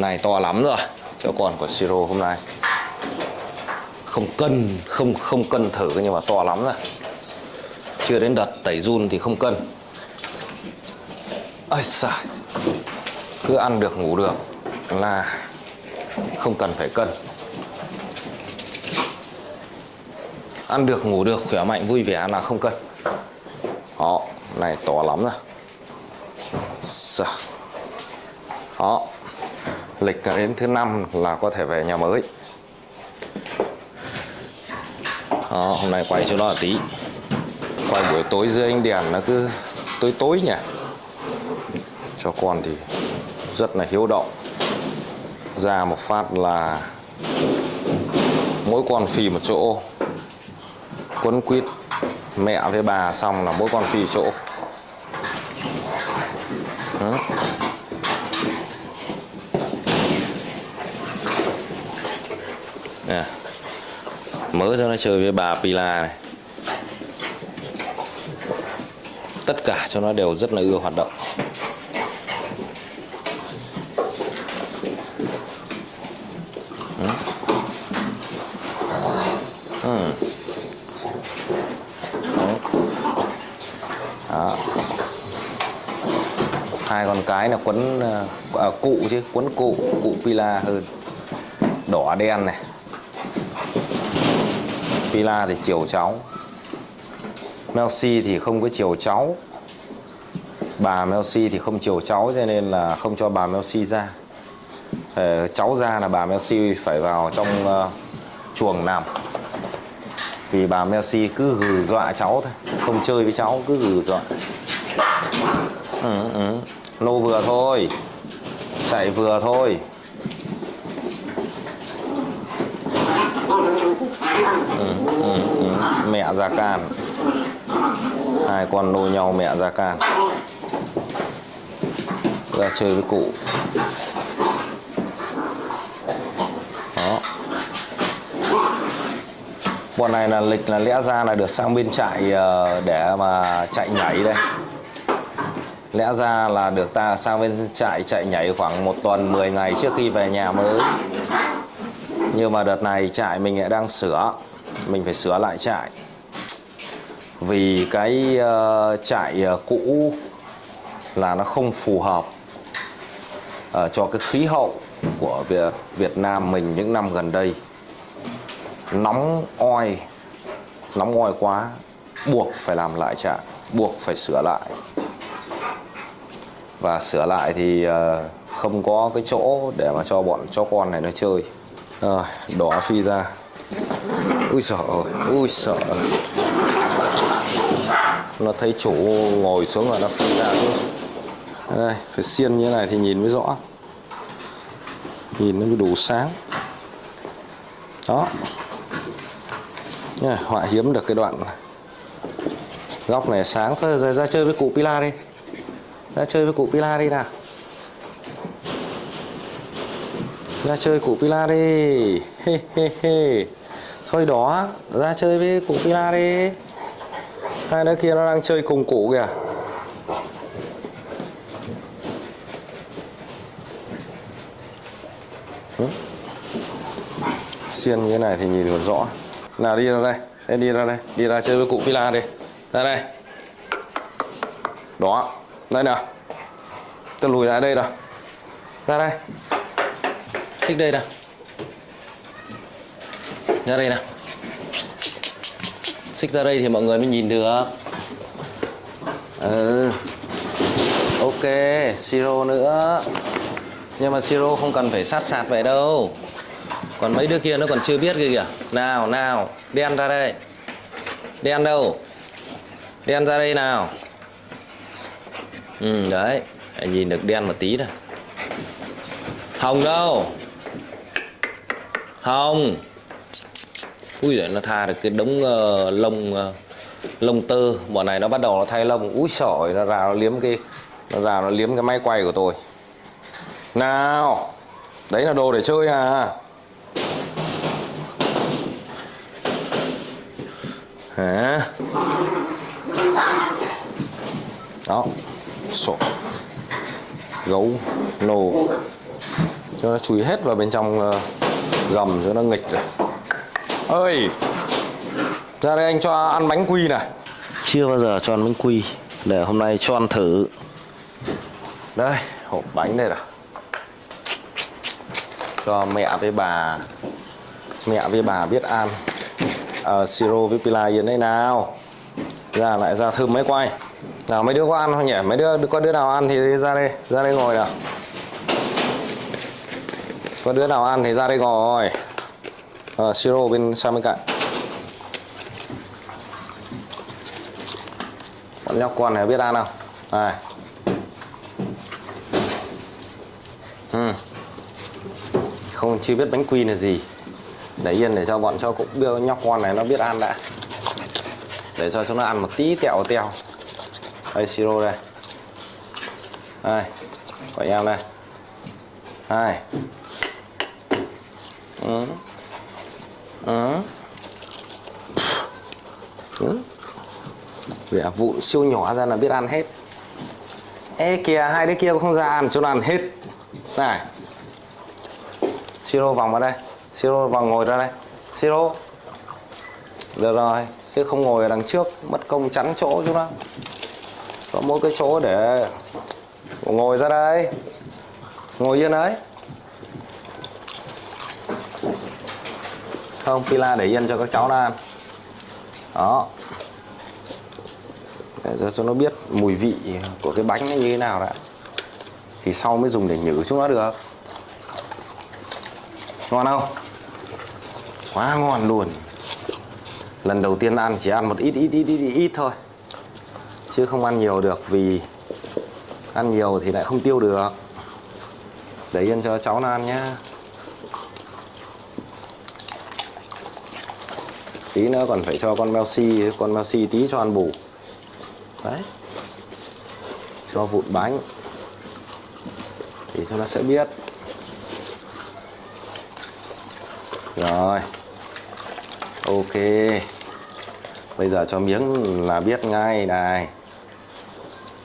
này, to lắm rồi. Cho còn của siro hôm nay. Không cân, không không cân thử, nhưng mà to lắm rồi. Chưa đến đợt tẩy run thì không cân. Ơi xài cứ ăn được, ngủ được. Là không cần phải cân. Ăn được, ngủ được, khỏe mạnh, vui vẻ là không cân. Đó này, to lắm rồi. Đó lịch là đến thứ năm là có thể về nhà mới. Đó, hôm nay quay cho nó là tí. Quay buổi tối dưới ánh đèn nó cứ tối tối nhỉ. Cho con thì rất là hiếu động. Ra một phát là mỗi con phi một chỗ. Quấn quýt mẹ với bà xong là mỗi con phi chỗ. Đó. Nè. Mới cho nó chơi với bà Pila này Tất cả cho nó đều rất là ưa hoạt động Ừ. Ừ. Đấy. Đó. hai con cái là quấn à, à, cụ chứ quấn cụ cụ pila hơn đỏ đen này pila thì chiều cháu. Melsi thì không có chiều cháu. Bà Melsi thì không chiều cháu cho nên là không cho bà Melsi ra. Ờ, cháu ra là bà Melsi phải vào trong uh, chuồng nằm. Vì bà Melsi cứ gừ dọa cháu thôi không chơi với cháu cứ gừ dọa. Ừ, ừ. Lô vừa thôi. Chạy vừa thôi ừ, ừ, ừ. mẹ ra can. Hai con nô nhau mẹ ra can. Ra chơi với cụ. Đó. Bọn này là lịch là lẽ ra là được sang bên trại ờ, để mà chạy nhảy đây. Lẽ ra là được ta sang bên trại chạy nhảy khoảng một tuần 10 ngày trước khi về nhà mới. Nhưng mà đợt này trại mình lại đang sửa. Mình phải sửa lại trại vì cái uh, trại uh, cũ là nó không phù hợp uh, cho cái khí hậu của Việt, Việt Nam mình những năm gần đây. Nóng oi nóng oi quá buộc phải làm lại trại buộc phải sửa lại. Và sửa lại thì không có cái chỗ để mà cho bọn chó con này nó chơi. Rồi đỏ phi ra. Ui sợ ui sợ nó thấy chủ ngồi xuống là nó phân ra thôi đây, phải xiên như thế này thì nhìn mới rõ. Nhìn nó mới đủ sáng. Đó. Này họa hiếm được cái đoạn góc này sáng thôi rồi ra chơi với cụ Pila đi. Ra chơi với cụ Pila đi nào. Ra chơi cụ Pila đi. He he he. Thôi đó, ra chơi với cụ Pila đi hai đứa kia nó đang chơi cùng cụ kìa. Xiên như thế này thì nhìn được rõ. Nào đi ra đây. Em đi ra đây. Đi ra chơi với cụ villa đi. Ra đây. Đó. Đây nào. Tôi lùi lại đây nào. Ra đây. Xích đây nào. Ra đây nào xích ra đây thì mọi người mới nhìn được. Ừ ok, siro nữa. Nhưng mà siro không cần phải sát sạt vậy đâu. Còn mấy đứa kia nó còn chưa biết kia kìa. Nào nào, đen ra đây. Đen đâu? Đen ra đây nào. Ừ đấy nhìn được đen một tí này hồng đâu? Hồng ui giời nó tha được cái đống uh, lông uh, lông tơ. Bọn này nó bắt đầu nó thay lông. Úi sỏi nó rào nó liếm cái nó rào nó liếm cái máy quay của tôi. Nào đấy là đồ để chơi à. Hả? Đó sổ. Gấu nô cho nó chui hết vào bên trong ờ, gầm cho nó nghịch rồi ơi. Ra đây anh cho ăn bánh quy này. Chưa bao giờ cho ăn bánh quy. Để hôm nay cho ăn thử. Đây hộp bánh đây rồi cho mẹ với bà. Mẹ với bà biết ăn. À, siro với pila yên đây nào. Ra lại ra thơm mấy quay. Nào mấy đứa có ăn không nhỉ? Mấy đứa có đứa nào ăn thì ra đây ra đây ngồi nào. Có đứa nào ăn thì ra đây ngồi uh, siro bên sang bên cạnh. Bọn nhóc con này biết ăn không? Này. Ừ. không chưa biết bánh quy là gì. Để yên để cho bọn cho cũng biết nhóc con này nó biết ăn đã. Để cho chúng nó ăn một tí tẹo teo. Đây siro đây. Đây của em đây. Đây ừ. Ờ. Ừ. Ừ. Vẻ vụn siêu nhỏ ra là biết ăn hết. Ê, kìa, hai đứa kia không ra ăn cho nó ăn hết. Này. Siro vòng vào đây. Siro vòng ngồi ra đây. Siro. Được rồi, Chứ không ngồi ở đằng trước, Mất công chắn chỗ chúng nó. Có mỗi cái chỗ để Ngồi ra đây. Ngồi yên đấy. Không? Pila để yên cho các cháu nó ăn. Đó. Để cho nó biết mùi vị của cái bánh nó như thế nào đã. Thì sau mới dùng để nhử chúng nó được. Ngon không? Quá ngon luôn. Lần đầu tiên ăn chỉ ăn một ít ít ít ít ít, ít thôi. Chứ không ăn nhiều được vì ăn nhiều thì lại không tiêu được. Để yên cho cháu nó ăn nhá. Tí nữa, còn phải cho con Melsi con Melsi tí cho ăn bù. Đấy. Cho vụn bánh. Thì cho nó sẽ biết. Rồi. Ok. Bây giờ cho miếng là biết ngay này.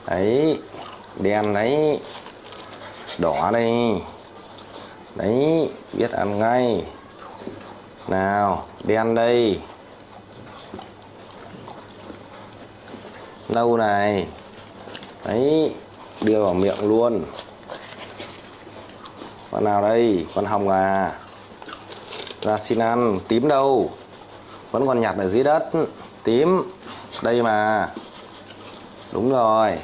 Đấy. Đen đấy. Đỏ đây. Đấy. Biết ăn ngay. Nào, đen đây. Nâu này. Đấy, đưa vào miệng luôn. Con nào đây? Con hồng à? Ra xin ăn. Tím đâu? Vẫn còn nhặt ở dưới đất. Tím, đây mà. Đúng rồi.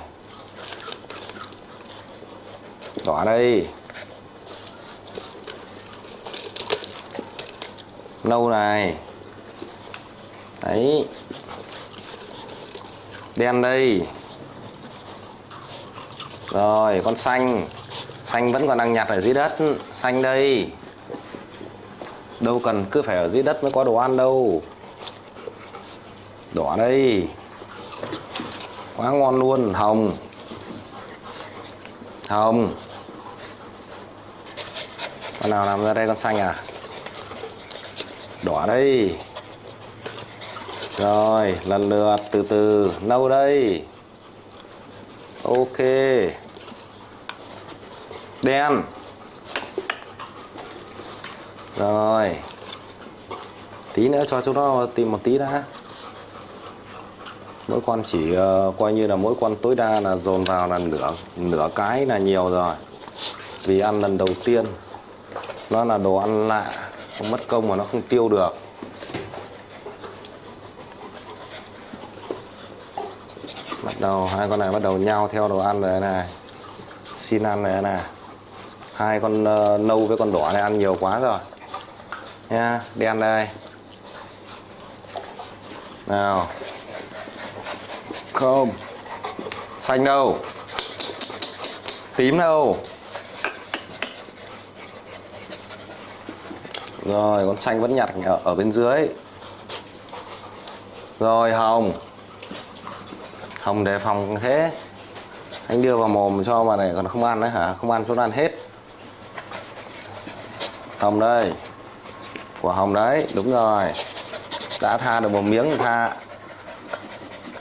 Đỏ đây. Nâu này. Đấy đen đây. Rồi, con xanh. Xanh vẫn còn đang nhặt ở dưới đất. Xanh đây. Đâu cần cứ phải ở dưới đất mới có đồ ăn đâu. Đỏ đây. Quá ngon luôn, hồng. Hồng. Con nào làm ra đây con xanh à? Đỏ đây rồi lần lượt từ từ. Nâu đây? Ok. Đen. Rồi. Tí nữa cho chúng nó tìm một tí đã. Mỗi con chỉ uh, coi như là mỗi con tối đa là dồn vào là nửa nửa cái là nhiều rồi. Vì ăn lần đầu tiên nó là đồ ăn lạ không mất công mà nó không tiêu được. Đầu hai con này bắt đầu nhau theo đồ ăn rồi này. Xin ăn này này. Hai con uh, nâu với con đỏ này ăn nhiều quá rồi. Nha đen đây. Nào. Không. Xanh đâu. Tím đâu. Rồi con xanh vẫn nhặt ở, ở bên dưới. Rồi hồng hồng đề phòng thế. Anh đưa vào mồm cho mà này còn không ăn đấy hả? Không ăn xuống ăn hết. Hồng đây. Của hồng đấy, đúng rồi. Đã tha được một miếng tha.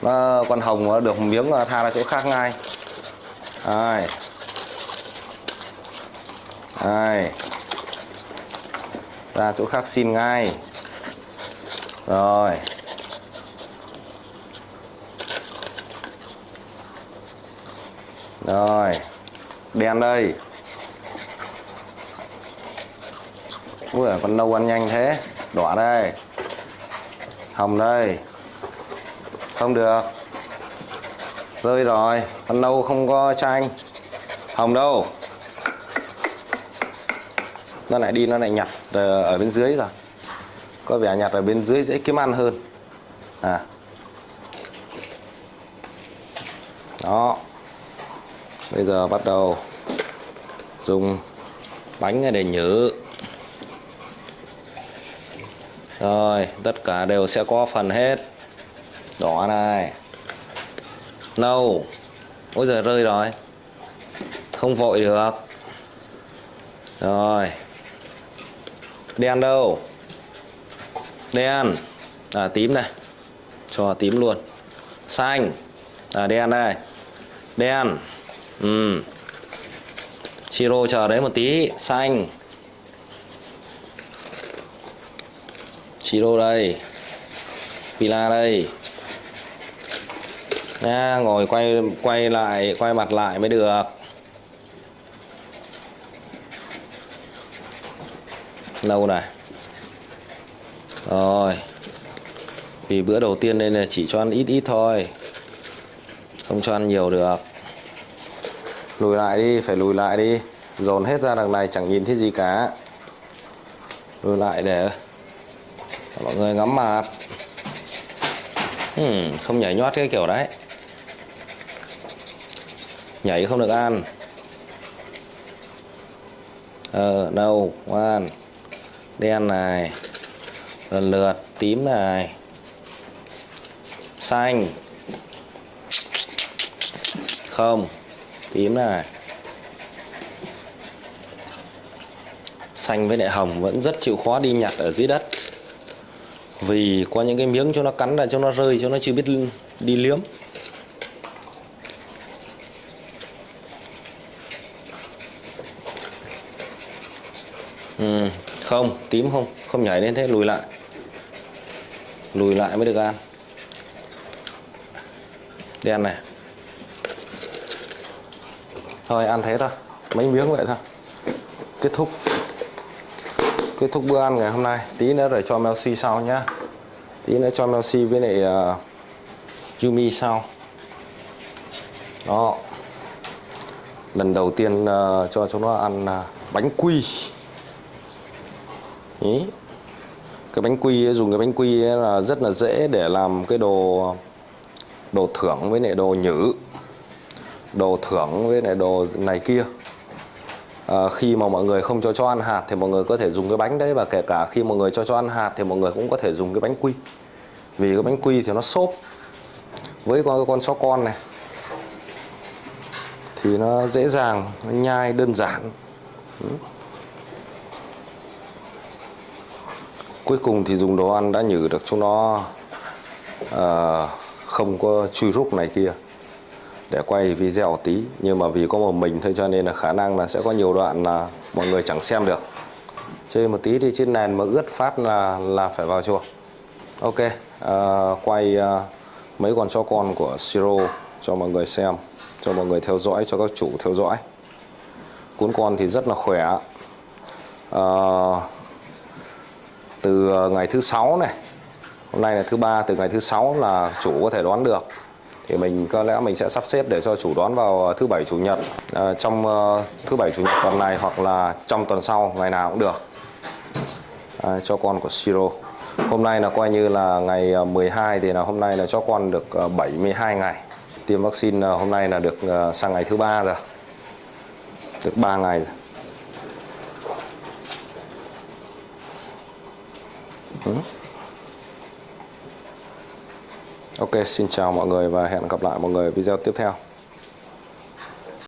Nó, con hồng nó được một miếng tha ra chỗ khác ngay. Rồi đây. Ra chỗ khác xin ngay. Rồi. Rồi đen đây. Ui, con nâu ăn nhanh thế. Đỏ đây. Hồng đây. Không được. Rơi rồi, con nâu không có chanh hồng đâu? Nó lại đi, nó lại nhặt ở bên dưới rồi. Có vẻ nhặt ở bên dưới dễ kiếm ăn hơn. À. Đó bây giờ bắt đầu dùng bánh để nhử. Rồi, tất cả đều sẽ có phần hết. Đỏ này. Nâu. Ôi giờ rơi rồi. Không vội được. Rồi. Đen đâu? Đen. À tím này. Cho tím luôn. Xanh. À đen đây đen ừ. Siro chờ đấy một tí, xanh. Siro đây. Pila đây. Nha, ngồi quay quay lại, quay mặt lại mới được. Lâu này. Rồi. Vì bữa đầu tiên nên là chỉ cho ăn ít ít thôi. Không cho ăn nhiều được lùi lại đi phải lùi lại đi. Dồn hết ra đằng này chẳng nhìn thấy gì cả. Lùi lại để mọi người ngắm mặt. Hmm, không nhảy nhót cái kiểu đấy. Nhảy không được ăn. Ờ đâu ngoan. Đen này. Lần lượt tím này. Xanh. Không tím này xanh với lại hồng vẫn rất chịu khó đi nhặt ở dưới đất. Vì có những cái miếng cho nó cắn ra cho nó rơi cho nó chưa biết đi liếm. Ừ, không tím không không nhảy lên thế lùi lại. Lùi lại mới được ăn. Đen này thôi ăn thế thôi. Mấy miếng vậy thôi. Kết thúc. Kết thúc bữa ăn ngày hôm nay. Tí nữa rồi cho Melsi sau nhá. Tí nữa cho Melsi với lại uh, Yumi sau. Đó. Lần đầu tiên uh, cho chúng nó ăn uh, bánh quy. Ý. cái bánh quy ấy, dùng cái bánh quy ấy là rất là dễ để làm cái đồ đồ thưởng với lại đồ nhử đồ thưởng với lại đồ này kia. À, khi mà mọi người không cho cho ăn hạt thì mọi người có thể dùng cái bánh đấy và kể cả khi mọi người cho cho ăn hạt thì mọi người cũng có thể dùng cái bánh quy. Vì cái bánh quy thì nó xốp với con con chó con này. Thì nó dễ dàng nó nhai đơn giản. Ừ. cuối cùng thì dùng đồ ăn đã nhử được chúng nó à, không có chui rúc này kia để quay video tí. Nhưng mà vì có một mình thôi cho nên là khả năng là sẽ có nhiều đoạn là mọi người chẳng xem được. Chơi một tí thì trên nền mà ướt phát là là phải vào chuồng. Ok à, quay à, mấy con chó con của siro cho mọi người xem cho mọi người theo dõi cho các chủ theo dõi. Cuốn con thì rất là khỏe. À, từ ngày thứ sáu này hôm nay là thứ ba từ ngày thứ sáu là chủ có thể đoán được thì mình có lẽ mình sẽ sắp xếp để cho chủ đón vào ờ, thứ bảy chủ nhật. À, trong uh, thứ bảy chủ nhật tuần này hoặc là trong tuần sau ngày nào cũng được. À, cho con của Siro hôm nay là coi như là ngày 12 thì là hôm nay là cho con được 72 ngày. Tiêm vaccine hôm nay là được sang ngày thứ ba rồi. Được 3 ngày rồi. Hmm? Ok, xin chào mọi người và hẹn gặp lại mọi người video tiếp theo.